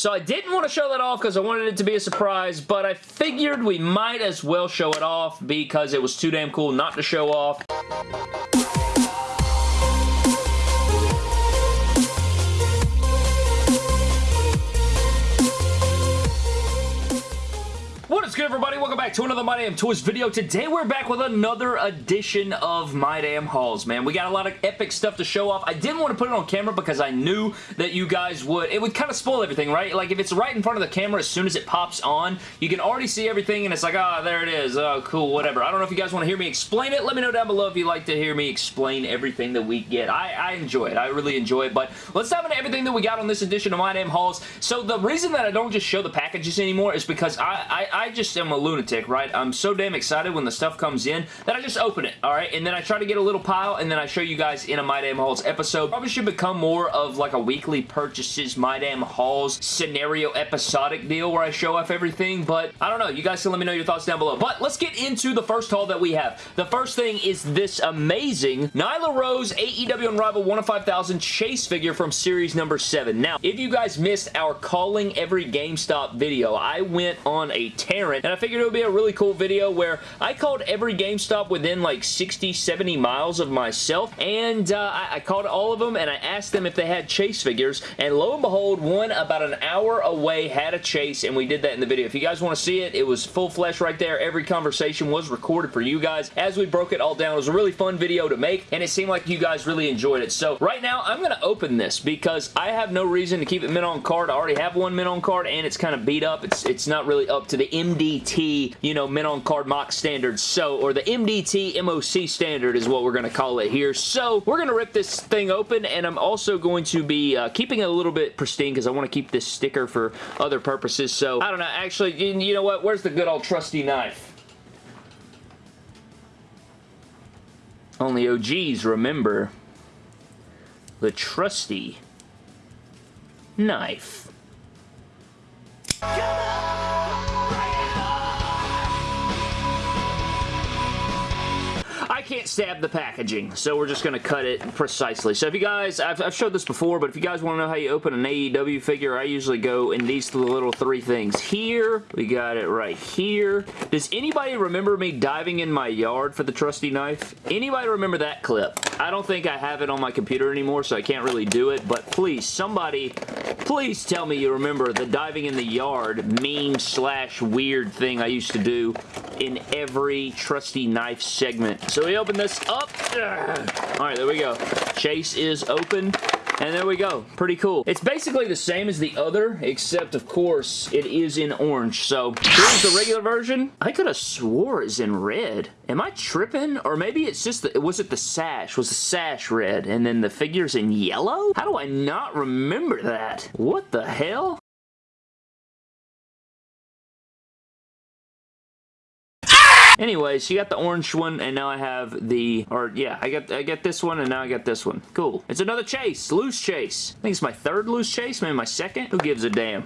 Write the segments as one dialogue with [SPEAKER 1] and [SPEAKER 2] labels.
[SPEAKER 1] So I didn't want to show that off because I wanted it to be a surprise, but I figured we might as well show it off because it was too damn cool not to show off. Good, everybody? Welcome back to another My Damn Toys video. Today, we're back with another edition of My Damn Hauls, man. We got a lot of epic stuff to show off. I didn't want to put it on camera because I knew that you guys would... It would kind of spoil everything, right? Like, if it's right in front of the camera as soon as it pops on, you can already see everything, and it's like, ah, oh, there it is. Oh, cool, whatever. I don't know if you guys want to hear me explain it. Let me know down below if you'd like to hear me explain everything that we get. I, I enjoy it. I really enjoy it, but let's dive into everything that we got on this edition of My Damn Hauls. So, the reason that I don't just show the packages anymore is because I, I, I just am a lunatic, right? I'm so damn excited when the stuff comes in that I just open it, alright? And then I try to get a little pile, and then I show you guys in a My Damn Hauls episode. Probably should become more of like a weekly purchases My Damn Hauls scenario episodic deal where I show off everything, but I don't know. You guys can let me know your thoughts down below. But let's get into the first haul that we have. The first thing is this amazing Nyla Rose AEW Unrivaled 1 of 5000 chase figure from series number 7. Now, if you guys missed our calling every GameStop video, I went on a Tarrant, and I figured it would be a really cool video where I called every GameStop within like 60, 70 miles of myself, and uh, I, I called all of them, and I asked them if they had chase figures, and lo and behold, one about an hour away had a chase, and we did that in the video. If you guys want to see it, it was full flesh right there. Every conversation was recorded for you guys as we broke it all down. It was a really fun video to make, and it seemed like you guys really enjoyed it. So right now, I'm going to open this because I have no reason to keep it mint on card. I already have one mint on card, and it's kind of beat up. It's, it's not really up to the MDT you know, men on card MOC standards. So, or the MDT MOC standard is what we're going to call it here. So, we're going to rip this thing open, and I'm also going to be uh, keeping it a little bit pristine because I want to keep this sticker for other purposes. So, I don't know. Actually, you know what? Where's the good old trusty knife? Only OGs remember the trusty knife. I can't stab the packaging, so we're just going to cut it precisely. So if you guys, I've, I've, showed this before, but if you guys want to know how you open an AEW figure, I usually go in these little three things. Here, we got it right here. Does anybody remember me diving in my yard for the trusty knife? Anybody remember that clip? I don't think I have it on my computer anymore, so I can't really do it, but please, somebody, please tell me you remember the diving in the yard meme slash weird thing I used to do in every trusty knife segment. So we open this up. Alright, there we go. Chase is open. And there we go. Pretty cool. It's basically the same as the other, except, of course, it is in orange. So, here's the regular version. I could have swore it's in red. Am I tripping? Or maybe it's just, the, was it the sash? Was the sash red? And then the figure's in yellow? How do I not remember that? What the hell? Anyways, you got the orange one, and now I have the, or yeah, I got I get this one, and now I got this one. Cool. It's another chase. Loose chase. I think it's my third loose chase, maybe my second. Who gives a damn?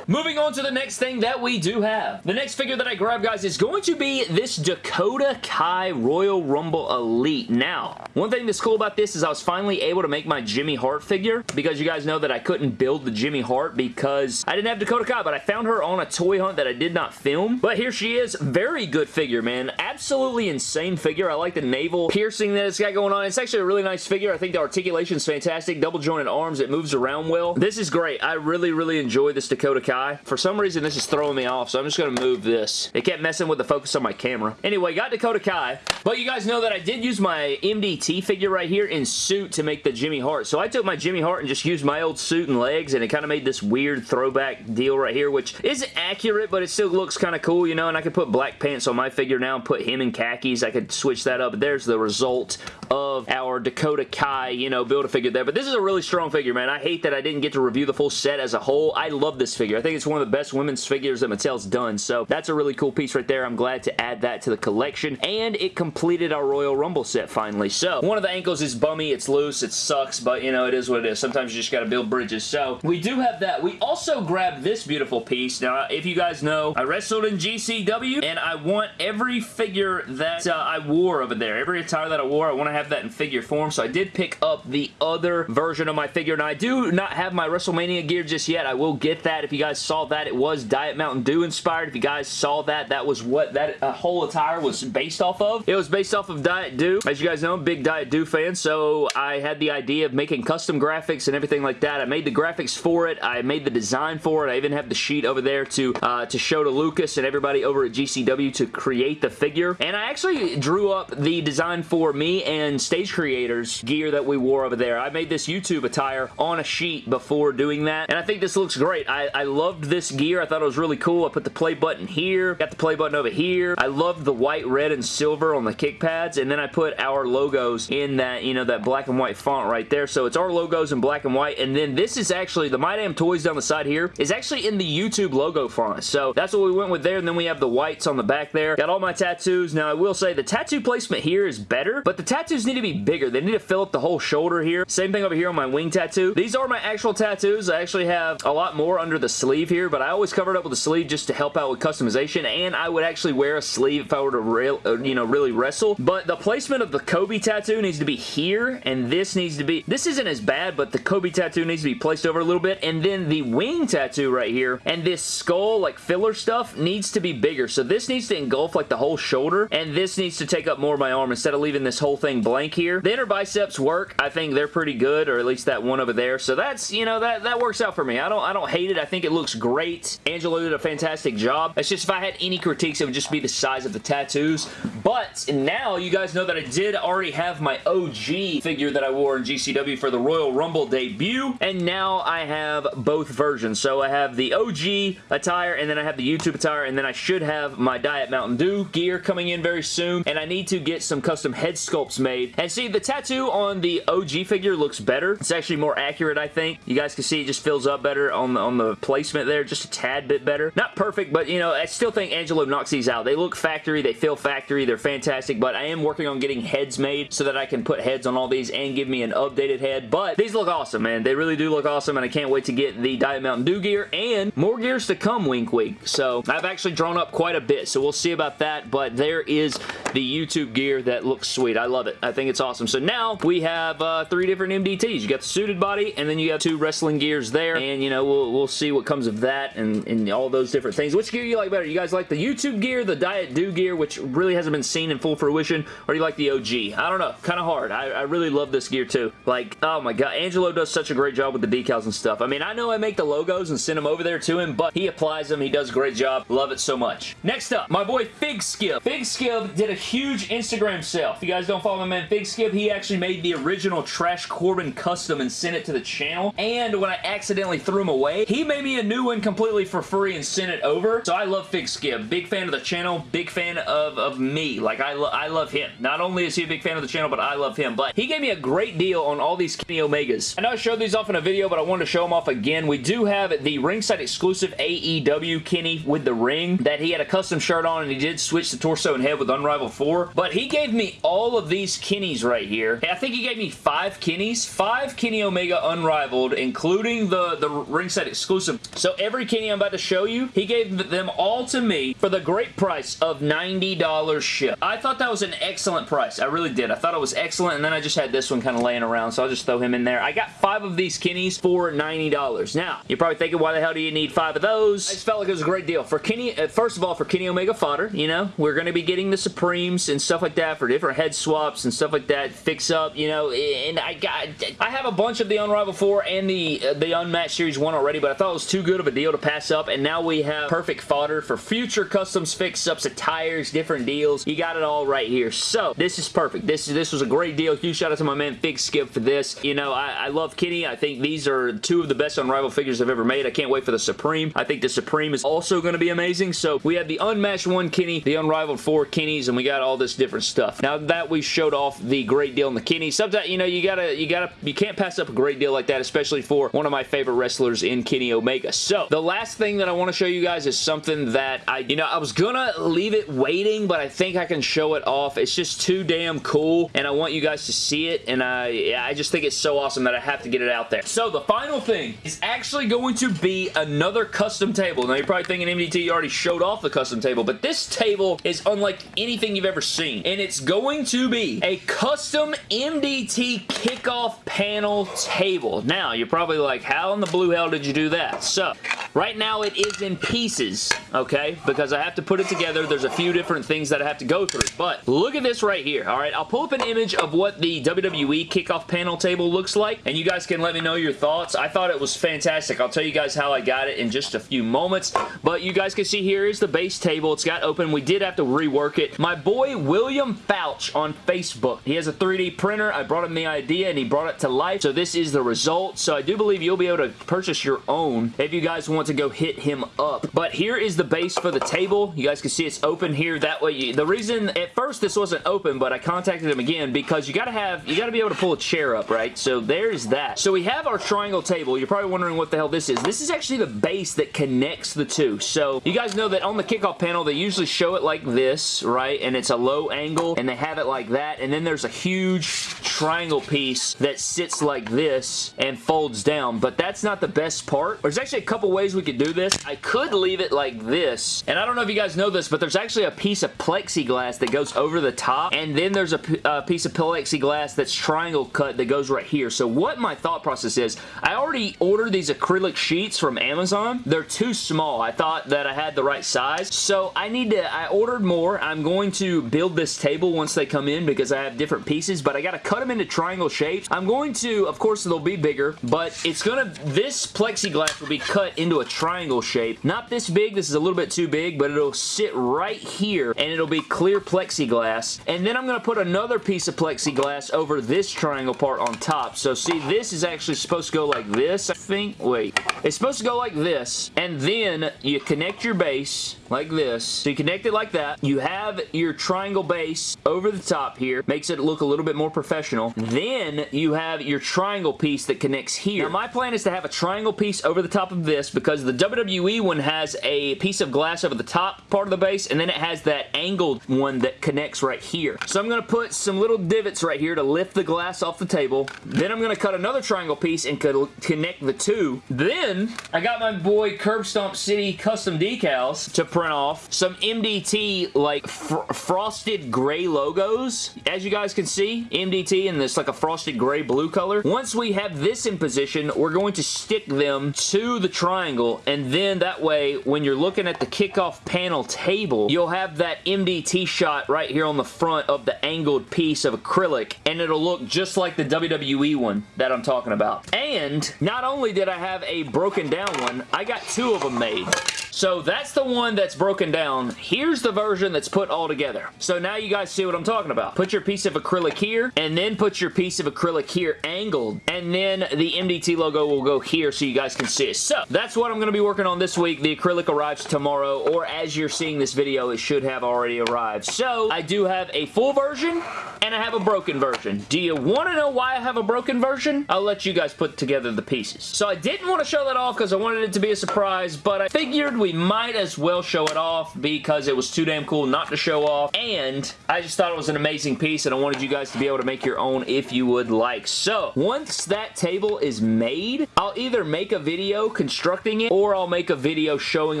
[SPEAKER 1] Moving on to the next thing that we do have. The next figure that I grab, guys, is going to be this Dakota Kai Royal Rumble Elite. Now, one thing that's cool about this is I was finally able to make my Jimmy Hart figure because you guys know that I couldn't build the Jimmy Hart because I didn't have Dakota Kai, but I found her on a toy hunt that I did not film. But here she is. Very good figure, man. Absolutely insane figure. I like the navel piercing that it's got going on. It's actually a really nice figure. I think the articulation is fantastic. Double jointed arms. It moves around well. This is great. I really, really enjoy this Dakota Kai guy. For some reason, this is throwing me off, so I'm just going to move this. It kept messing with the focus on my camera. Anyway, got Dakota Kai. But you guys know that I did use my MDT figure right here in suit to make the Jimmy Hart. So I took my Jimmy Hart and just used my old suit and legs, and it kind of made this weird throwback deal right here, which isn't accurate, but it still looks kind of cool, you know, and I could put black pants on my figure now and put him in khakis. I could switch that up. There's the result of our Dakota Kai, you know, Build-A-Figure there. But this is a really strong figure, man. I hate that I didn't get to review the full set as a whole. I love this figure. I think it's one of the best women's figures that Mattel's done. So that's a really cool piece right there. I'm glad to add that to the collection. And it completed our Royal Rumble set finally. So one of the ankles is bummy. It's loose. It sucks. But you know, it is what it is. Sometimes you just got to build bridges. So we do have that. We also grabbed this beautiful piece. Now, if you guys know, I wrestled in GCW and I want every figure figure that uh, I wore over there. Every attire that I wore, I want to have that in figure form, so I did pick up the other version of my figure. Now, I do not have my WrestleMania gear just yet. I will get that. If you guys saw that, it was Diet Mountain Dew inspired. If you guys saw that, that was what that uh, whole attire was based off of. It was based off of Diet Dew. As you guys know, I'm big Diet Dew fan, so I had the idea of making custom graphics and everything like that. I made the graphics for it. I made the design for it. I even have the sheet over there to, uh, to show to Lucas and everybody over at GCW to create the figure. And I actually drew up the design for me and Stage Creators gear that we wore over there. I made this YouTube attire on a sheet before doing that, and I think this looks great. I, I loved this gear. I thought it was really cool. I put the play button here, got the play button over here. I loved the white, red, and silver on the kick pads, and then I put our logos in that, you know, that black and white font right there. So it's our logos in black and white, and then this is actually, the My Damn Toys down the side here is actually in the YouTube logo font. So that's what we went with there, and then we have the whites on the back there. Got all my tattoos. Now, I will say the tattoo placement here is better, but the tattoos need to be bigger. They need to fill up the whole shoulder here. Same thing over here on my wing tattoo. These are my actual tattoos. I actually have a lot more under the sleeve here, but I always cover it up with a sleeve just to help out with customization, and I would actually wear a sleeve if I were to real, uh, you know, really wrestle. But the placement of the Kobe tattoo needs to be here, and this needs to be... This isn't as bad, but the Kobe tattoo needs to be placed over a little bit, and then the wing tattoo right here, and this skull, like, filler stuff, needs to be bigger. So this needs to engulf, like, the whole shoulder, and this needs to take up more of my arm instead of leaving this whole thing blank here. The inner biceps work. I think they're pretty good, or at least that one over there. So that's, you know, that, that works out for me. I don't, I don't hate it. I think it looks great. Angelo did a fantastic job. It's just if I had any critiques, it would just be the size of the tattoos. But now you guys know that I did already have my OG figure that I wore in GCW for the Royal Rumble debut, and now I have both versions. So I have the OG attire, and then I have the YouTube attire, and then I should have my Diet Mountain Dew gear coming in very soon, and I need to get some custom head sculpts made. And see, the tattoo on the OG figure looks better. It's actually more accurate, I think. You guys can see it just fills up better on the, on the placement there, just a tad bit better. Not perfect, but, you know, I still think Angelo knocks these out. They look factory, they feel factory, they're fantastic, but I am working on getting heads made so that I can put heads on all these and give me an updated head, but these look awesome, man. They really do look awesome, and I can't wait to get the Diet Mountain Dew gear, and more gears to come, wink wink. So, I've actually drawn up quite a bit, so we'll see about that, but there is the YouTube gear that looks sweet. I love it. I think it's awesome. So now, we have uh, three different MDTs. You got the suited body, and then you have two wrestling gears there, and, you know, we'll, we'll see what comes of that and, and all those different things. Which gear you like better? You guys like the YouTube gear, the Diet Dew gear, which really hasn't been seen in full fruition, or you like the OG? I don't know. Kind of hard. I, I really love this gear too. Like, oh my god, Angelo does such a great job with the decals and stuff. I mean, I know I make the logos and send them over there to him, but he applies them. He does a great job. Love it so much. Next up, my boy Fig Skip. Fig Skip did a huge Instagram sale. If you guys don't follow my man Fig Skip, he actually made the original Trash Corbin custom and sent it to the channel. And when I accidentally threw him away, he made me a new one completely for free and sent it over. So I love Fig Skip. Big fan of the channel. Big fan of, of me. Like, I, lo I love him. Not only is he a big fan of the channel, but I love him. But he gave me a great deal on all these Kenny Omegas. I know I showed these off in a video, but I wanted to show them off again. We do have the ringside exclusive AEW Kenny with the ring that he had a custom shirt on and he did switch the torso and head with Unrivaled 4. But he gave me all of these Kennys right here. I think he gave me five Kennys. Five Kenny Omega Unrivaled, including the, the ringside exclusive. So every Kenny I'm about to show you, he gave them all to me for the great price of $90 ship. I thought that was an excellent price. I really did. I thought it was excellent, and then I just had this one kind of laying around, so I'll just throw him in there. I got five of these Kennys for $90. Now, you're probably thinking, why the hell do you need five of those? I just felt like it was a great deal. For Kenny, uh, first of all, for Kenny Omega fodder, you know, we're going to be getting the Supremes and stuff like that for different head swaps and stuff like that, fix up, you know, and I got, I have a bunch of the Unrivaled 4 and the, uh, the Unmatched Series 1 already, but I thought it was too good of a deal to pass up, and now we have perfect fodder for future customs fix-ups, attires, different deals. You got it all right here. So, this is perfect. This, this was a great deal. Huge shout out to my man Fig Skip for this. You know, I, I love Kenny. I think these are two of the best Unrivaled figures I've ever made. I can't wait for the Supreme. I think the Supreme is also going to be amazing. So, we have the Unmatched 1 Kenny, the Unrivaled 4 Kennys, and we got all this different stuff. Now that we showed off the great deal in the Kenny, sometimes, you know, you gotta, you gotta, you can't pass up a great deal like that, especially for one of my favorite wrestlers in Kenny Omega. So, the last thing that I want to show you guys is something that I, you know, I was gonna leave it waiting, but I think I can show it off. It's just too damn cool, and I want you guys to see it, and I, I just think it's so awesome that I have to get it out there. So, the final thing is actually going to be another custom table. Now, you're probably thinking MDT already showed off the custom table, but this table is unlike anything you've ever seen. And it's going to be a custom MDT kickoff panel table. Now, you're probably like, how in the blue hell did you do that? So, up right now it is in pieces, okay? Because I have to put it together. There's a few different things that I have to go through. But look at this right here, all right? I'll pull up an image of what the WWE kickoff panel table looks like, and you guys can let me know your thoughts. I thought it was fantastic. I'll tell you guys how I got it in just a few moments, but you guys can see here is the base table. It's got open. We did have to rework it. My boy William Fouch on Facebook. He has a 3D printer. I brought him the idea, and he brought it to life, so this is the result. So I do believe you'll be able to purchase your own if you guys want to go hit him up. But here is the base for the table. You guys can see it's open here. That way, you, the reason at first this wasn't open, but I contacted him again because you got to have, you got to be able to pull a chair up, right? So there's that. So we have our triangle table. You're probably wondering what the hell this is. This is actually the base that connects the two. So you guys know that on the kickoff panel, they usually show it like this, right? And it's a low angle, and they have it like that. And then there's a huge triangle piece that sits like this and folds down. But that's not the best part. There's actually a couple ways we could do this. I could leave it like this. And I don't know if you guys know this, but there's actually a piece of plexiglass that goes over the top. And then there's a, a piece of plexiglass that's triangle cut that goes right here. So what my thought process is, I already ordered these acrylic sheets from Amazon. They're too small. I thought that I had the right size. So I need to, I ordered more. I'm going to build this table once they come in because I have different pieces, but I got to cut them into triangle shapes. I'm going to, of course, they'll be bigger, but it's going to, this plexiglass will be cut into a triangle shape. Not this big. This is a little bit too big, but it'll sit right here and it'll be clear plexiglass. And then I'm going to put another piece of plexiglass over this triangle part on top. So see, this is actually supposed to go like this, I think. Wait. It's supposed to go like this, and then you connect your base like this. So you connect it like that. You have your triangle base over the top here. Makes it look a little bit more professional. Then you have your triangle piece that connects here. Now my plan is to have a triangle piece over the top of this because the WWE one has a piece of glass over the top part of the base and then it has that angled one that connects right here. So I'm going to put some little divots right here to lift the glass off the table. Then I'm going to cut another triangle piece and connect the two. Then I got my boy Curb Stomp City custom decals to print off some MDT like fr frosted gray logos. As you guys can see, MDT in this like a frosted gray blue color. Once we have this in position, we're going to stick them to the triangle and then that way when you're looking at the kickoff panel table, you'll have that MDT shot right here on the front of the angled piece of acrylic and it'll look just like the WWE one that I'm talking about. And not only did I have a broken down one, I got two of them made. So that's the one that's broken down. Here's the version that's put all together. So now you guys see what I'm talking about. Put your piece of acrylic here, and then put your piece of acrylic here angled, and then the MDT logo will go here so you guys can see it. So that's what I'm going to be working on this week. The acrylic arrives tomorrow, or as you're seeing this video, it should have already arrived. So I do have a full version, and I have a broken version. Do you want to know why I have a broken version? I'll let you guys put together the pieces. So I didn't want to show that off because I wanted it to be a surprise, but I figured we might as well show it off because it was too damn cool not to show off, and I just thought it was an amazing piece, and I wanted you guys to be able to make your own if you would like. So, once that table is made, I'll either make a video constructing or I'll make a video showing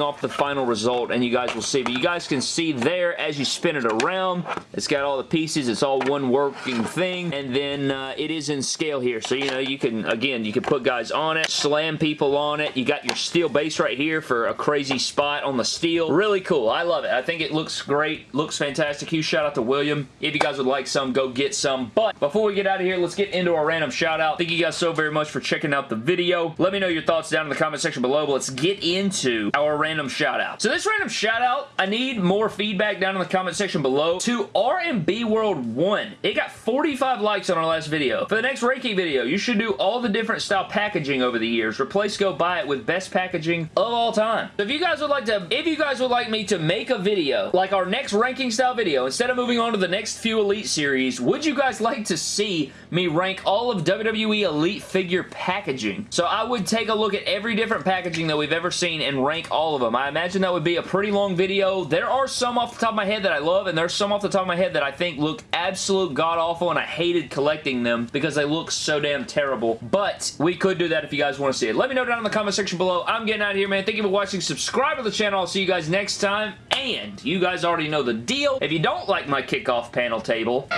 [SPEAKER 1] off the final result, and you guys will see. But you guys can see there, as you spin it around, it's got all the pieces, it's all one working thing, and then uh, it is in scale here. So, you know, you can, again, you can put guys on it, slam people on it. You got your steel base right here for a crazy spot on the steel. Really cool. I love it. I think it looks great. Looks fantastic. Huge shout out to William. If you guys would like some, go get some. But before we get out of here, let's get into our random shout out. Thank you guys so very much for checking out the video. Let me know your thoughts down in the comment section below. Let's get into our random shout out. So this random shout out, I need more feedback down in the comment section below to RMB World 1. It got 45 likes on our last video. For the next ranking video, you should do all the different style packaging over the years. Replace Go Buy It with best packaging of all time. So if you guys would like to, if you guys would like me to make a video, like our next ranking style video, instead of moving on to the next few Elite series, would you guys like to see me rank all of WWE Elite figure packaging? So I would take a look at every different package packaging that we've ever seen and rank all of them. I imagine that would be a pretty long video. There are some off the top of my head that I love, and there's some off the top of my head that I think look absolute god-awful, and I hated collecting them because they look so damn terrible. But we could do that if you guys want to see it. Let me know down in the comment section below. I'm getting out of here, man. Thank you for watching. Subscribe to the channel. I'll see you guys next time. And you guys already know the deal. If you don't like my kickoff panel table...